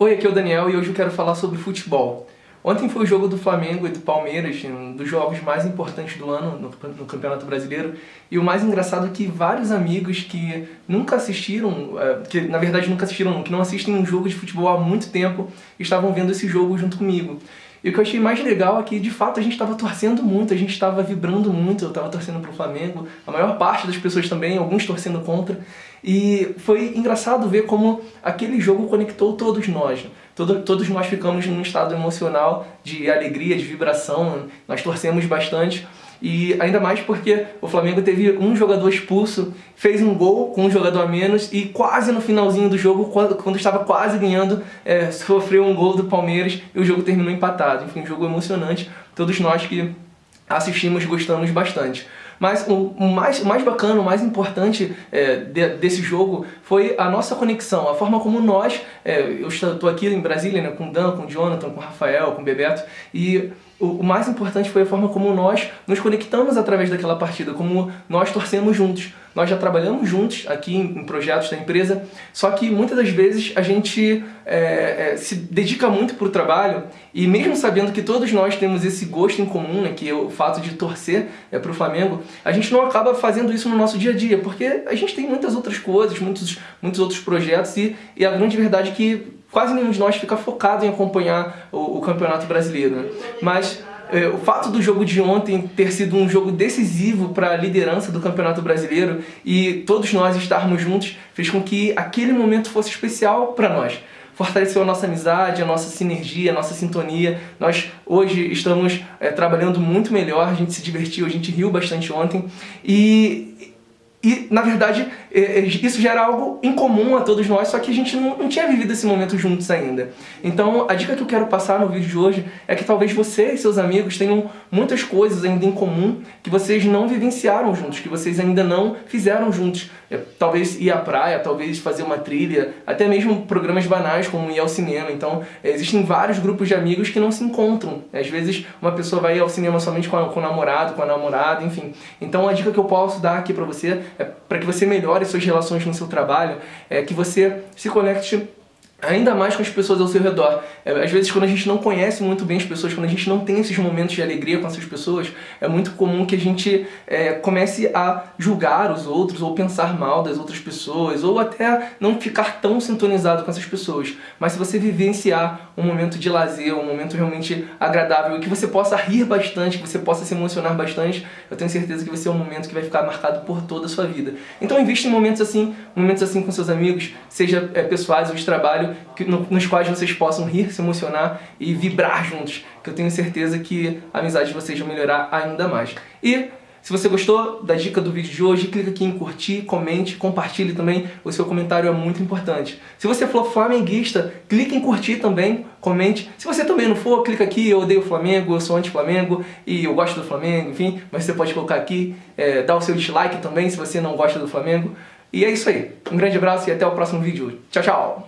Oi, aqui é o Daniel e hoje eu quero falar sobre futebol. Ontem foi o jogo do Flamengo e do Palmeiras, um dos jogos mais importantes do ano no, Campeonato Brasileiro. E o mais engraçado é que vários amigos que nunca assistiram, é, que na verdade nunca assistiram, que não assistem um jogo de futebol há muito tempo, estavam vendo esse jogo junto comigo. E o que eu achei mais legal é que, de fato, a gente estava torcendo muito, a gente estava vibrando muito, eu estava torcendo para o Flamengo, a maior parte das pessoas também, alguns torcendo contra. E foi engraçado ver como aquele jogo conectou todos nós. Todo, todos nós ficamos num estado emocional de alegria, de vibração, nós torcemos bastante. E ainda mais porque o Flamengo teve um jogador expulso, fez um gol com um jogador a menos e quase no finalzinho do jogo, quando, estava quase ganhando, é, sofreu um gol do Palmeiras e o jogo terminou empatado. Enfim, um jogo emocionante. Todos nós que assistimos gostamos bastante. Mas o, mais, o mais bacana, o mais importante é, de, desse jogo foi a nossa conexão, a forma como nós, é, eu estou aqui em Brasília né, com o Dan, com o Jonathan, com o Rafael, com o Bebeto, e o, mais importante foi a forma como nós nos conectamos através daquela partida, como nós torcemos juntos. Nós já trabalhamos juntos aqui em, projetos da empresa, só que muitas das vezes a gente é, é, se dedica muito para o trabalho e mesmo sabendo que todos nós temos esse gosto em comum, né, que é o fato de torcer é, para o Flamengo, a gente não acaba fazendo isso no nosso dia a dia, porque a gente tem muitas outras coisas, muitos, muitos outros projetos e, e a grande verdade é que quase nenhum de nós fica focado em acompanhar o, o Campeonato Brasileiro. Né? Mas é, o fato do jogo de ontem ter sido um jogo decisivo para a liderança do Campeonato Brasileiro e todos nós estarmos juntos fez com que aquele momento fosse especial para nós. Fortaleceu a nossa amizade, a nossa sinergia, a nossa sintonia. Nós hoje estamos é, trabalhando muito melhor, a gente se divertiu, a gente riu bastante ontem. E, e, na verdade, é, é, isso já era algo incomum a todos nós, só que a gente não, tinha vivido esse momento juntos ainda. Então, a dica que eu quero passar no vídeo de hoje é que talvez você e seus amigos tenham muitas coisas ainda em comum que vocês não vivenciaram juntos, que vocês ainda não fizeram juntos. É, talvez ir à praia, talvez fazer uma trilha, até mesmo programas banais como ir ao cinema. Então, existem vários grupos de amigos que não se encontram. Às vezes, uma pessoa vai ao cinema somente com, com o namorado, com a namorada, enfim. Então, a dica que eu posso dar aqui pra você é para que você melhore suas relações no seu trabalho, é que você se conecte ainda mais com as pessoas ao seu redor. É, às vezes quando a gente não conhece muito bem as pessoas, quando a gente não tem esses momentos de alegria com essas pessoas, é muito comum que a gente é, comece a julgar os outros, ou pensar mal das outras pessoas, ou até não ficar tão sintonizado com essas pessoas. Mas se você vivenciar um momento de lazer, um momento realmente agradável, e que você possa rir bastante, que você possa se emocionar bastante, eu tenho certeza que vai ser um momento que vai ficar marcado por toda a sua vida. Então invista em momentos assim, momentos assim com seus amigos, seja é, pessoais ou de trabalho, que, no, nos quais vocês possam rir, se emocionar e vibrar juntos, que eu tenho certeza que a amizade de vocês vai melhorar ainda mais. E se você gostou da dica do vídeo de hoje, clica aqui em curtir, comente, compartilhe também, o seu comentário é muito importante. Se você for flamenguista, clique em curtir também, comente. Se você também não for, clica aqui, eu odeio o Flamengo, eu sou anti-Flamengo e eu gosto do Flamengo, enfim, mas você pode colocar aqui, é, dar o seu dislike também se você não gosta do Flamengo. E é isso aí. Um grande abraço e até o próximo vídeo. Tchau, tchau!